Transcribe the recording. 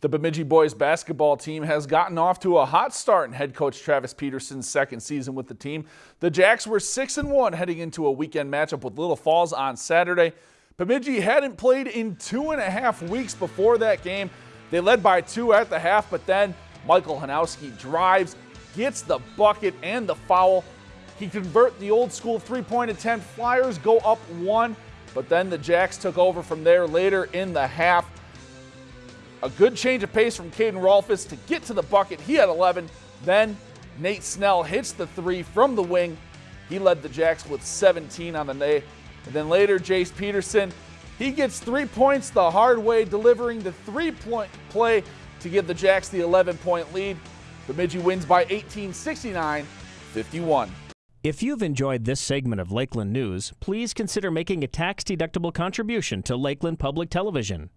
The Bemidji boys basketball team has gotten off to a hot start in head coach Travis Peterson's second season with the team. The Jacks were 6 and 1 heading into a weekend matchup with Little Falls on Saturday. Bemidji hadn't played in two and a half weeks before that game. They led by two at the half, but then Michael Hanowski drives, gets the bucket and the foul. He convert the old school three-point attempt. Flyers go up one, but then the Jacks took over from there later in the half. A good change of pace from Caden Rolfus to get to the bucket. He had 11. Then Nate Snell hits the three from the wing. He led the Jacks with 17 on the day. And then later, Jace Peterson, he gets three points the hard way, delivering the three-point play to give the Jacks the 11-point lead. Bemidji wins by 18, 69, 51. If you've enjoyed this segment of Lakeland News, please consider making a tax-deductible contribution to Lakeland Public Television.